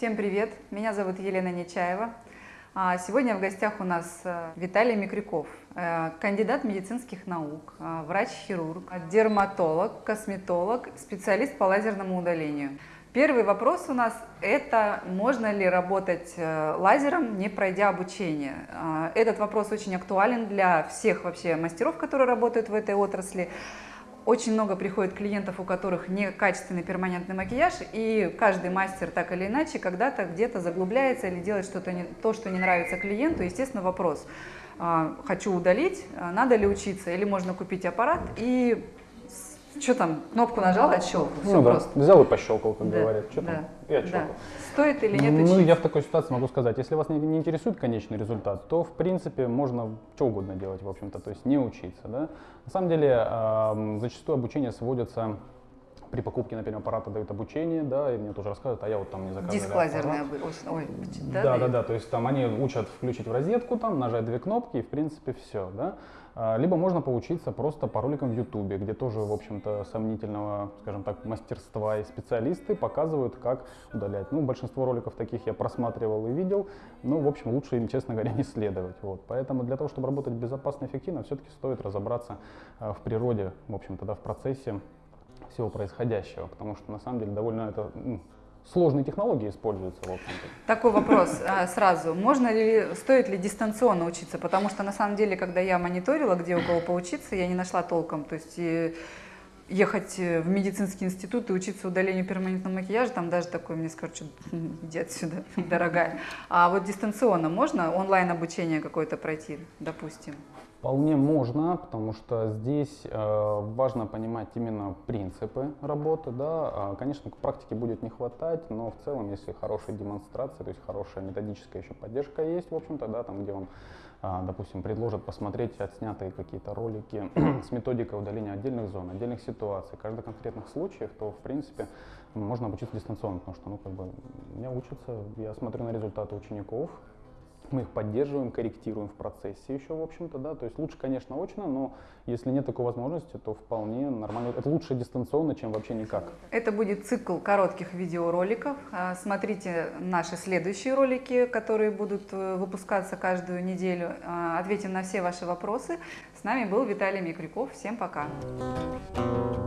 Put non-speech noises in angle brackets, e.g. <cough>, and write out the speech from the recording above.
всем привет! Меня зовут Елена Нечаева. А, сегодня в гостях у нас э, Виталий Микрюков, э, кандидат медицинских наук, э, врач-хирург, дерматолог, косметолог, специалист по лазерному удалению. Первый вопрос у нас – это можно ли работать лазером, не пройдя обучение? Этот вопрос очень актуален для всех вообще мастеров, которые работают в этой отрасли. Очень много приходит клиентов, у которых некачественный перманентный макияж, и каждый мастер так или иначе когда-то где-то заглубляется или делает что-то не, то, что не нравится клиенту. Естественно, вопрос, а, хочу удалить, надо ли учиться, или можно купить аппарат? И что там, кнопку нажал, отщелкал, все ну, просто. Да. Взял и пощелкал, как да, говорят. Что да, там? И отщелкал. Да. Стоит или нет Ну, я в такой ситуации могу сказать, если вас не, не интересует конечный результат, то, в принципе, можно что угодно делать, в общем-то, то есть не учиться, да. На самом деле, э, зачастую обучение сводится при покупке, например, аппарата дают обучение, да, и мне тоже рассказывают, а я вот там не заказывал Диск лазерный, ой, да, да, да, да, то есть там они учат включить в розетку, там нажать две кнопки и в принципе все, да. А, либо можно поучиться просто по роликам в Ютубе, где тоже, в общем-то, сомнительного, скажем так, мастерства и специалисты показывают, как удалять. Ну, большинство роликов таких я просматривал и видел, но, в общем, лучше им, честно говоря, <laughs> не следовать. Вот. Поэтому для того, чтобы работать безопасно и эффективно, все-таки стоит разобраться а, в природе, в общем-то, да, в процессе всего происходящего, потому что, на самом деле, довольно это ну, сложные технологии используются. В. Такой вопрос а, сразу. Можно ли, стоит ли дистанционно учиться? Потому что на самом деле, когда я мониторила, где у кого поучиться, я не нашла толком. То есть и ехать в медицинский институт и учиться удалению перманентного макияжа, там даже такой мне скажут, что иди отсюда, <laughs> дорогая. А вот дистанционно можно онлайн обучение какое-то пройти, допустим? Вполне можно, потому что здесь э, важно понимать именно принципы работы. Да. А, конечно, к практике будет не хватать, но в целом, если хорошая демонстрация, то есть хорошая методическая еще поддержка есть, в общем-то, да, там, где вам, допустим, предложат посмотреть отснятые какие-то ролики <clears throat> с методикой удаления отдельных зон, отдельных ситуаций, каждых конкретных случаев, то, в принципе, можно обучиться дистанционно, потому что, ну, как бы, меня учатся, я смотрю на результаты учеников, мы их поддерживаем, корректируем в процессе еще, в общем-то, да, то есть лучше, конечно, очно, но если нет такой возможности, то вполне нормально. Это лучше дистанционно, чем вообще никак. Это будет цикл коротких видеороликов. А, смотрите наши следующие ролики, которые будут э, выпускаться каждую неделю. А, ответим на все ваши вопросы. С нами был Виталий Микрюков. Всем пока! Thank.